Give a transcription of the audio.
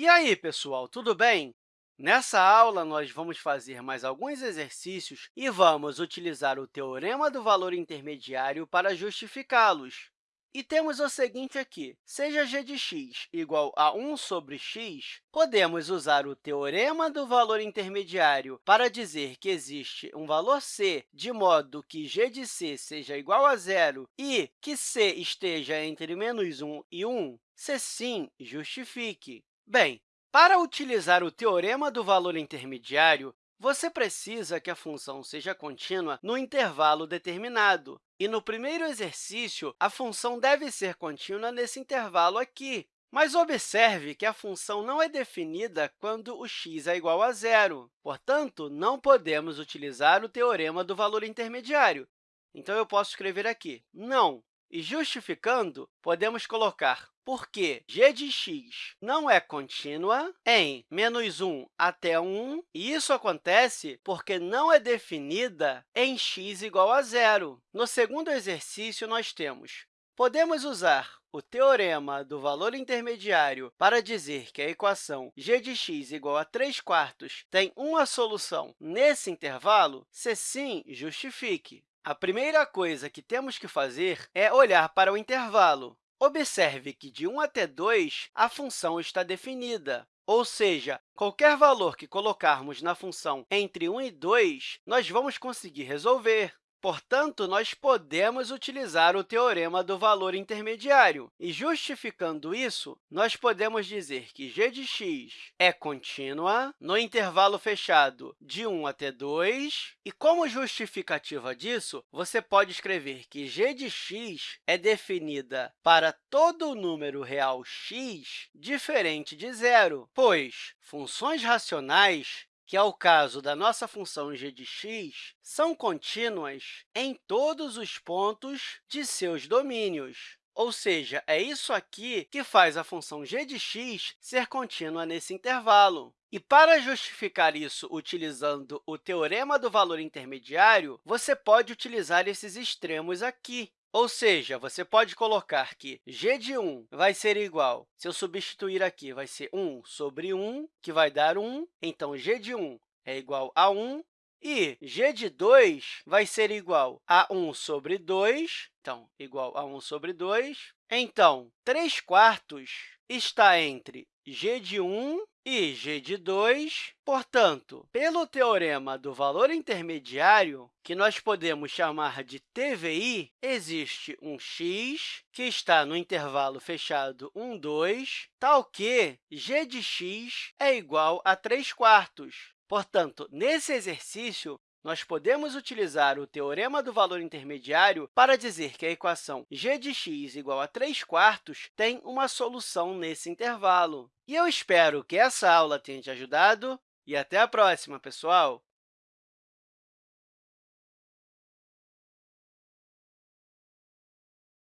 E aí, pessoal, tudo bem? Nessa aula, nós vamos fazer mais alguns exercícios e vamos utilizar o teorema do valor intermediário para justificá-los. E temos o seguinte aqui, seja g de x igual a 1 sobre x, podemos usar o teorema do valor intermediário para dizer que existe um valor c de modo que g de c seja igual a zero e que c esteja entre menos 1 e 1? Se sim, justifique. Bem, para utilizar o teorema do valor intermediário, você precisa que a função seja contínua no intervalo determinado. E no primeiro exercício, a função deve ser contínua nesse intervalo aqui. Mas observe que a função não é definida quando o x é igual a zero. Portanto, não podemos utilizar o teorema do valor intermediário. Então, eu posso escrever aqui, não. E justificando, podemos colocar porque g de x não é contínua em menos 1 até 1, e isso acontece porque não é definida em x igual a zero. No segundo exercício, nós temos Podemos usar o teorema do valor intermediário para dizer que a equação g de x igual a 3 quartos tem uma solução nesse intervalo? Se sim, justifique. A primeira coisa que temos que fazer é olhar para o intervalo. Observe que de 1 até 2, a função está definida, ou seja, qualquer valor que colocarmos na função entre 1 e 2, nós vamos conseguir resolver. Portanto, nós podemos utilizar o teorema do valor intermediário. E, justificando isso, nós podemos dizer que g de x é contínua no intervalo fechado de 1 até 2. E, como justificativa disso, você pode escrever que g de x é definida para todo número real x diferente de zero, pois funções racionais que é o caso da nossa função g de x, são contínuas em todos os pontos de seus domínios. Ou seja, é isso aqui que faz a função g de x ser contínua nesse intervalo. E para justificar isso utilizando o teorema do valor intermediário, você pode utilizar esses extremos aqui. Ou seja, você pode colocar que g de 1 vai ser igual, se eu substituir aqui, vai ser 1 sobre 1, que vai dar 1. Então, g de 1 é igual a 1. E g de 2 vai ser igual a 1 sobre 2, então, igual a 1 sobre 2. Então, 3 quartos está entre g de 1 e g de 2. Portanto, pelo teorema do valor intermediário, que nós podemos chamar de TVI, existe um x que está no intervalo fechado 1, 2, tal que g de x é igual a 3 quartos. Portanto, nesse exercício, nós podemos utilizar o teorema do valor intermediário para dizer que a equação g de x igual a 3 quartos tem uma solução nesse intervalo. E eu espero que essa aula tenha te ajudado e até a próxima, pessoal!